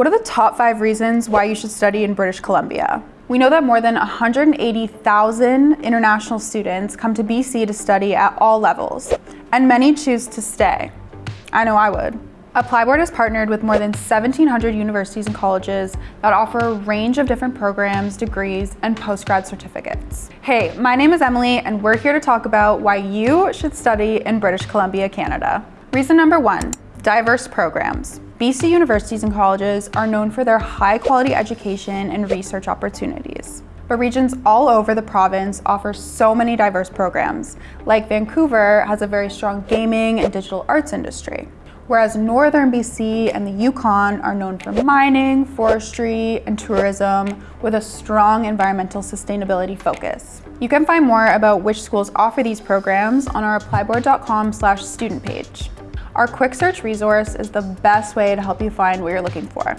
What are the top five reasons why you should study in British Columbia? We know that more than 180,000 international students come to BC to study at all levels, and many choose to stay. I know I would. ApplyBoard has partnered with more than 1,700 universities and colleges that offer a range of different programs, degrees, and postgrad certificates. Hey, my name is Emily, and we're here to talk about why you should study in British Columbia, Canada. Reason number one, diverse programs. BC universities and colleges are known for their high quality education and research opportunities. But regions all over the province offer so many diverse programs, like Vancouver has a very strong gaming and digital arts industry whereas northern BC and the Yukon are known for mining, forestry, and tourism with a strong environmental sustainability focus. You can find more about which schools offer these programs on our applyboard.com student page. Our quick search resource is the best way to help you find what you're looking for.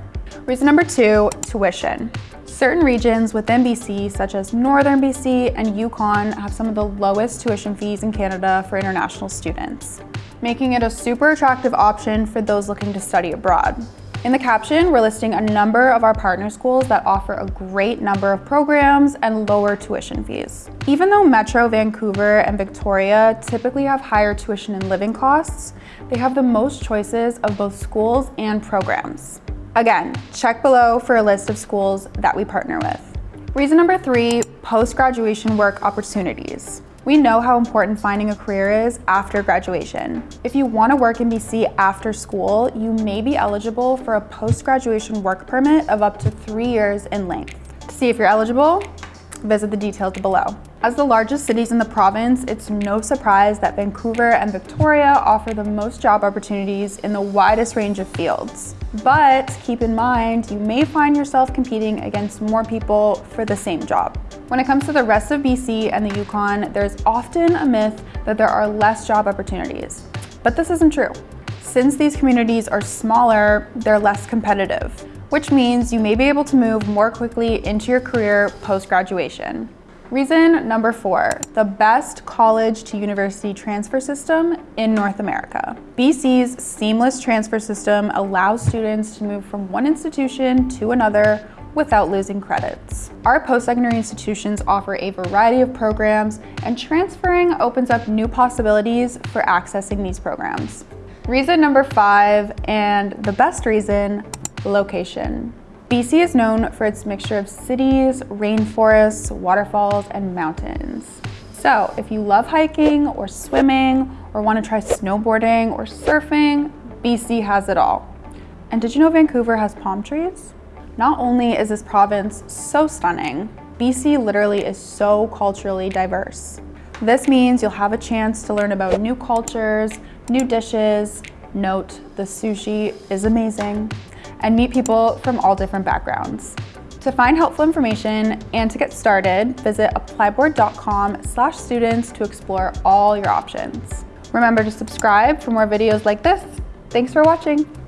Reason number two, tuition. Certain regions within BC, such as Northern BC and Yukon, have some of the lowest tuition fees in Canada for international students making it a super attractive option for those looking to study abroad. In the caption, we're listing a number of our partner schools that offer a great number of programs and lower tuition fees. Even though Metro Vancouver and Victoria typically have higher tuition and living costs, they have the most choices of both schools and programs. Again, check below for a list of schools that we partner with. Reason number three, post-graduation work opportunities. We know how important finding a career is after graduation. If you want to work in BC after school, you may be eligible for a post-graduation work permit of up to three years in length. To see if you're eligible, visit the details below. As the largest cities in the province, it's no surprise that Vancouver and Victoria offer the most job opportunities in the widest range of fields. But keep in mind, you may find yourself competing against more people for the same job. When it comes to the rest of BC and the Yukon, there's often a myth that there are less job opportunities. But this isn't true. Since these communities are smaller, they're less competitive, which means you may be able to move more quickly into your career post-graduation. Reason number four, the best college to university transfer system in North America. BC's seamless transfer system allows students to move from one institution to another without losing credits. Our post-secondary institutions offer a variety of programs and transferring opens up new possibilities for accessing these programs. Reason number five, and the best reason, location. BC is known for its mixture of cities, rainforests, waterfalls, and mountains. So if you love hiking or swimming or want to try snowboarding or surfing, BC has it all. And did you know Vancouver has palm trees? Not only is this province so stunning, BC literally is so culturally diverse. This means you'll have a chance to learn about new cultures, new dishes, note the sushi is amazing, and meet people from all different backgrounds. To find helpful information and to get started, visit applyboard.com slash students to explore all your options. Remember to subscribe for more videos like this. Thanks for watching.